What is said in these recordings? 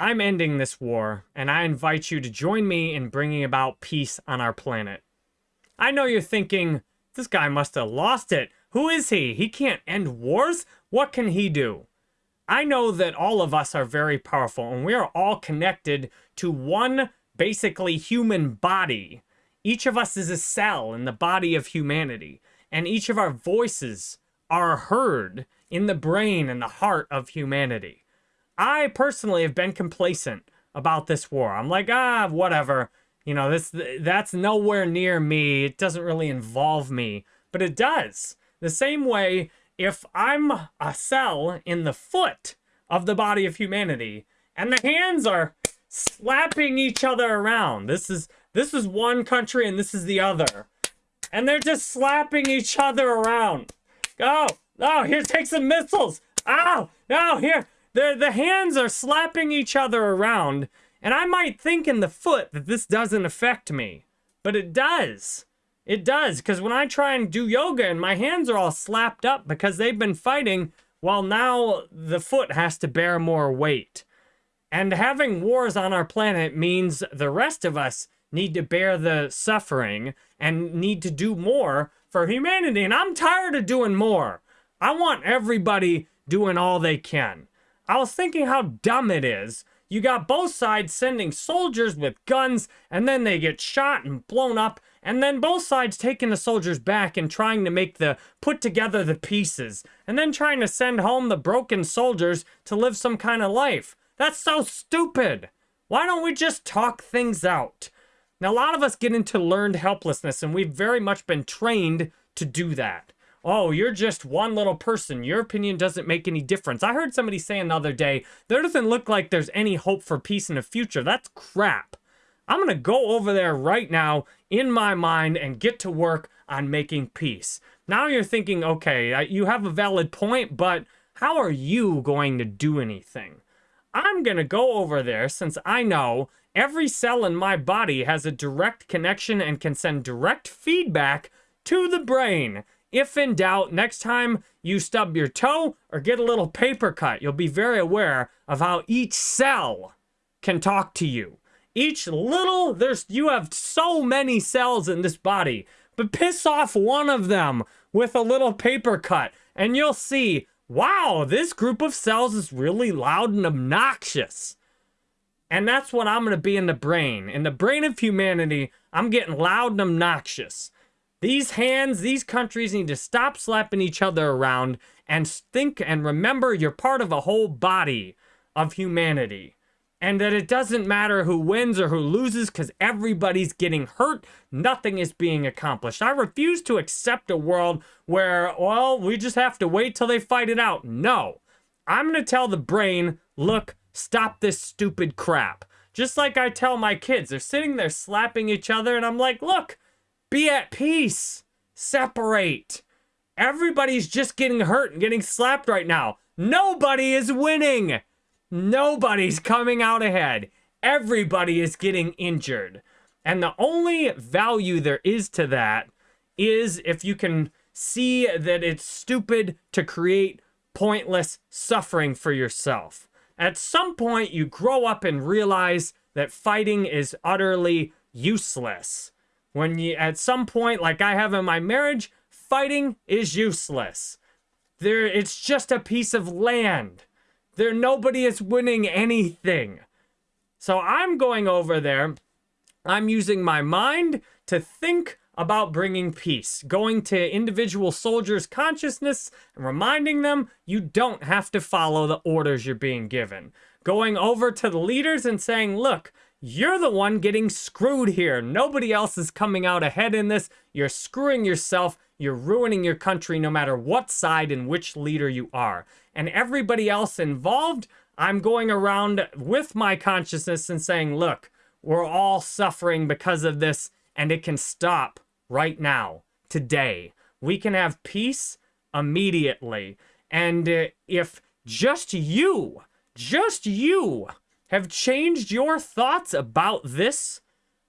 I'm ending this war, and I invite you to join me in bringing about peace on our planet. I know you're thinking, this guy must have lost it. Who is he? He can't end wars? What can he do? I know that all of us are very powerful, and we are all connected to one basically human body. Each of us is a cell in the body of humanity, and each of our voices are heard in the brain and the heart of humanity. I personally have been complacent about this war. I'm like, ah, whatever. You know, this that's nowhere near me. It doesn't really involve me, but it does. The same way if I'm a cell in the foot of the body of humanity and the hands are slapping each other around. This is this is one country and this is the other. And they're just slapping each other around. Go. Oh, oh, here take some missiles. Ow. Oh, here. The, the hands are slapping each other around, and I might think in the foot that this doesn't affect me, but it does. It does, because when I try and do yoga and my hands are all slapped up because they've been fighting, well, now the foot has to bear more weight. And having wars on our planet means the rest of us need to bear the suffering and need to do more for humanity. And I'm tired of doing more. I want everybody doing all they can. I was thinking how dumb it is. You got both sides sending soldiers with guns, and then they get shot and blown up, and then both sides taking the soldiers back and trying to make the put together the pieces, and then trying to send home the broken soldiers to live some kind of life. That's so stupid. Why don't we just talk things out? Now, a lot of us get into learned helplessness, and we've very much been trained to do that oh, you're just one little person. Your opinion doesn't make any difference. I heard somebody say another day, there doesn't look like there's any hope for peace in the future. That's crap. I'm going to go over there right now in my mind and get to work on making peace. Now you're thinking, okay, you have a valid point, but how are you going to do anything? I'm going to go over there since I know every cell in my body has a direct connection and can send direct feedback to the brain. If in doubt, next time you stub your toe or get a little paper cut, you'll be very aware of how each cell can talk to you. Each little, there's, you have so many cells in this body, but piss off one of them with a little paper cut and you'll see, wow, this group of cells is really loud and obnoxious. And that's what I'm going to be in the brain. In the brain of humanity, I'm getting loud and obnoxious. These hands, these countries need to stop slapping each other around and think and remember you're part of a whole body of humanity. And that it doesn't matter who wins or who loses because everybody's getting hurt. Nothing is being accomplished. I refuse to accept a world where, well, we just have to wait till they fight it out. No. I'm going to tell the brain, look, stop this stupid crap. Just like I tell my kids. They're sitting there slapping each other and I'm like, look, be at peace. Separate. Everybody's just getting hurt and getting slapped right now. Nobody is winning. Nobody's coming out ahead. Everybody is getting injured. And the only value there is to that is if you can see that it's stupid to create pointless suffering for yourself. At some point, you grow up and realize that fighting is utterly useless. When you, at some point, like I have in my marriage, fighting is useless. There, it's just a piece of land. There, nobody is winning anything. So I'm going over there. I'm using my mind to think about bringing peace, going to individual soldiers' consciousness and reminding them you don't have to follow the orders you're being given. Going over to the leaders and saying, look, you're the one getting screwed here. Nobody else is coming out ahead in this. You're screwing yourself. You're ruining your country no matter what side and which leader you are. And everybody else involved, I'm going around with my consciousness and saying, look, we're all suffering because of this and it can stop right now, today. We can have peace immediately. And uh, if just you, just you have changed your thoughts about this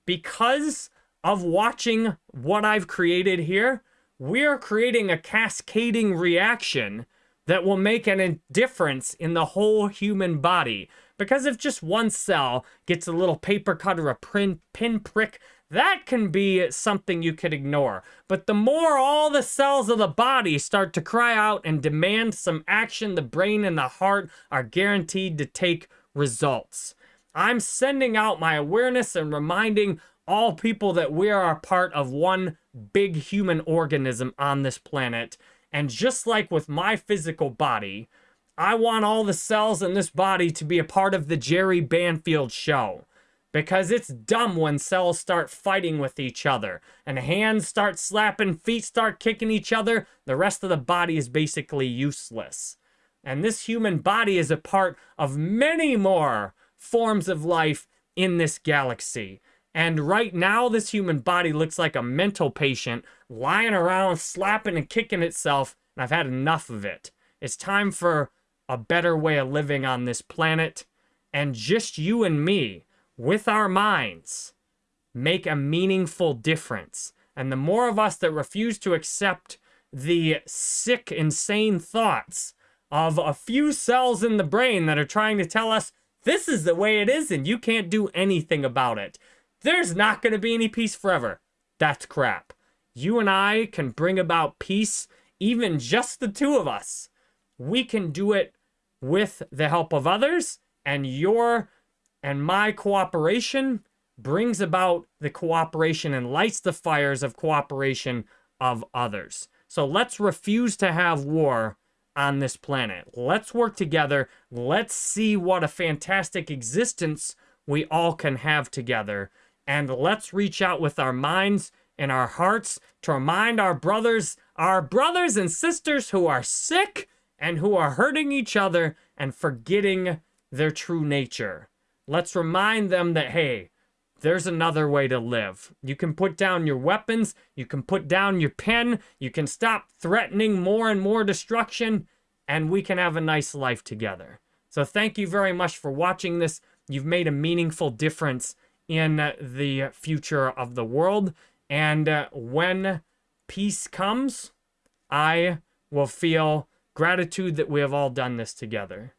because of watching what I've created here, we're creating a cascading reaction that will make an difference in the whole human body. Because if just one cell gets a little paper cut or a pin, pin prick, that can be something you could ignore. But the more all the cells of the body start to cry out and demand some action, the brain and the heart are guaranteed to take results. I'm sending out my awareness and reminding all people that we are a part of one big human organism on this planet and just like with my physical body, I want all the cells in this body to be a part of the Jerry Banfield show. Because it's dumb when cells start fighting with each other and hands start slapping, feet start kicking each other. The rest of the body is basically useless. And this human body is a part of many more forms of life in this galaxy. And right now, this human body looks like a mental patient lying around, slapping and kicking itself. And I've had enough of it. It's time for a better way of living on this planet. And just you and me, with our minds, make a meaningful difference. And the more of us that refuse to accept the sick, insane thoughts of a few cells in the brain that are trying to tell us this is the way it is and you can't do anything about it there's not going to be any peace forever. That's crap. You and I can bring about peace, even just the two of us. We can do it with the help of others, and your and my cooperation brings about the cooperation and lights the fires of cooperation of others. So let's refuse to have war on this planet. Let's work together. Let's see what a fantastic existence we all can have together and let's reach out with our minds and our hearts to remind our brothers, our brothers and sisters who are sick and who are hurting each other and forgetting their true nature. Let's remind them that, hey, there's another way to live. You can put down your weapons, you can put down your pen, you can stop threatening more and more destruction, and we can have a nice life together. So thank you very much for watching this. You've made a meaningful difference in the future of the world. And uh, when peace comes, I will feel gratitude that we have all done this together.